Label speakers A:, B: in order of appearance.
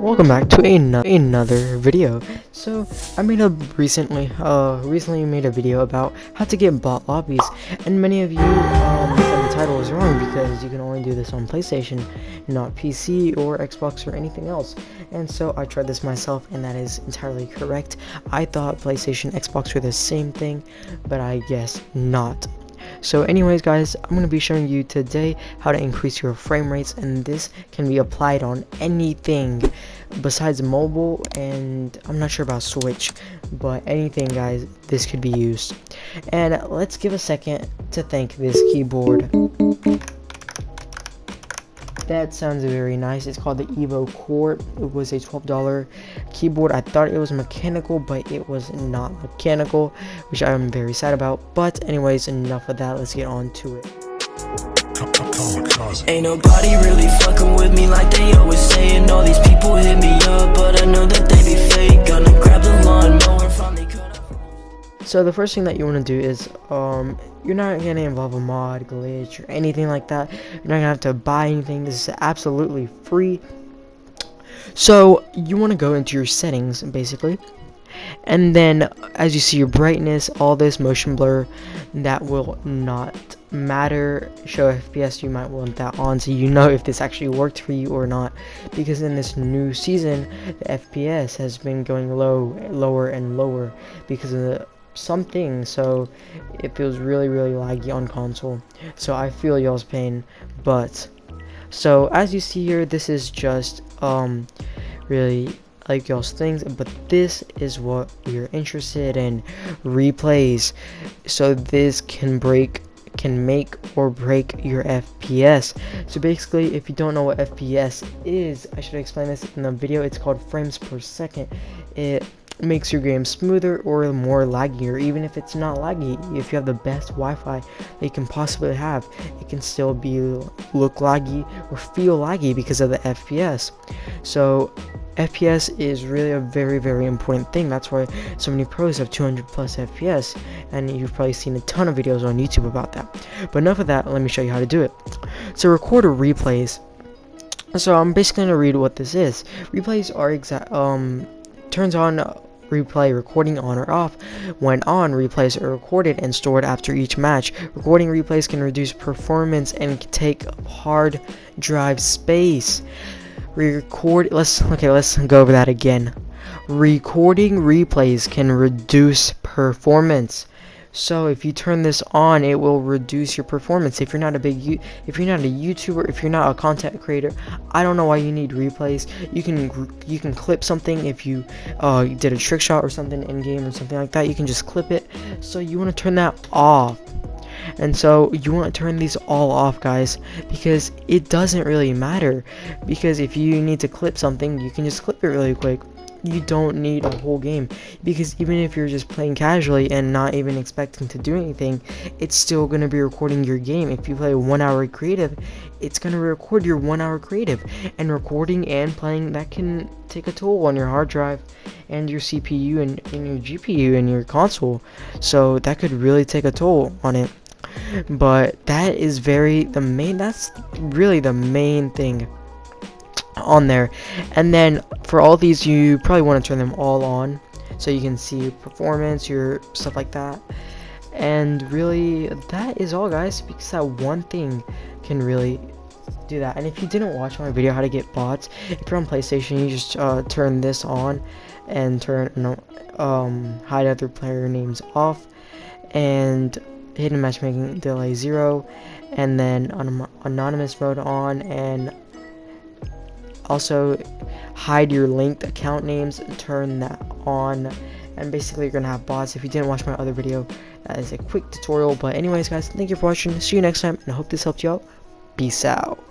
A: welcome back to ano another video. So, I made a recently, uh, recently made a video about how to get bot lobbies, and many of you, um, said the title was wrong because you can only do this on PlayStation, not PC or Xbox or anything else. And so I tried this myself, and that is entirely correct. I thought PlayStation, Xbox were the same thing, but I guess not. So anyways guys, I'm going to be showing you today how to increase your frame rates and this can be applied on anything besides mobile and I'm not sure about Switch, but anything guys, this could be used. And let's give a second to thank this keyboard that sounds very nice. It's called the evo core. It was a $12 keyboard. I thought it was mechanical but it was not mechanical which i'm very sad about. But anyways enough of that. Let's get on to it. Ain't nobody really fucking with me like they always saying. All these people hit me up, but I know that they be fake. Gonna grab the lawnmower So the first thing that you want to do is, um, you're not going to involve a mod, glitch, or anything like that. You're not going to have to buy anything. This is absolutely free. So, you want to go into your settings, basically. And then, as you see your brightness, all this motion blur, that will not matter. Show FPS, you might want that on so you know if this actually worked for you or not. Because in this new season, the FPS has been going low, lower and lower because of the something so it feels really really laggy on console so i feel y'all's pain but so as you see here this is just um really like y'all's things but this is what you're interested in replays so this can break can make or break your FPS. So basically, if you don't know what FPS is, I should explain this in the video. It's called frames per second. It makes your game smoother or more laggy or even if it's not laggy if you have the best Wi-Fi that you can possibly have it can still be look laggy or feel laggy because of the FPS so FPS is really a very very important thing. That's why so many pros have 200 plus FPS and you've probably seen a ton of videos on YouTube about that. But enough of that let me show you how to do it. So recorder replays. So I'm basically gonna read what this is. Replays are exact um turns on replay recording on or off. When on, replays are recorded and stored after each match. Recording replays can reduce performance and take hard drive space. Record let's okay, let's go over that again. Recording replays can reduce performance. So if you turn this on, it will reduce your performance. If you're not a big, if you're not a YouTuber, if you're not a content creator, I don't know why you need replays. You can you can clip something if you uh, did a trick shot or something in game or something like that. You can just clip it. So you want to turn that off. And so you want to turn these all off guys because it doesn't really matter because if you need to clip something you can just clip it really quick you don't need a whole game. Because even if you're just playing casually and not even expecting to do anything it's still going to be recording your game. If you play one hour creative it's going to record your one hour creative. And recording and playing that can take a toll on your hard drive and your CPU and, and your GPU and your console. So that could really take a toll on it. But that is very the main that's really the main thing on there. And then for all these you probably want to turn them all on so you can see performance your stuff like that. And really that is all guys because that one thing can really do that. And if you didn't watch my video how to get bots if you're on playstation you just uh, turn this on and turn um, hide other player names off and hidden matchmaking delay zero and then anonymous mode on and also hide your linked account names turn that on. And basically you're gonna have bots. If you didn't watch my other video that is a quick tutorial. But anyways guys thank you for watching. See you next time and I hope this helped you out. Peace out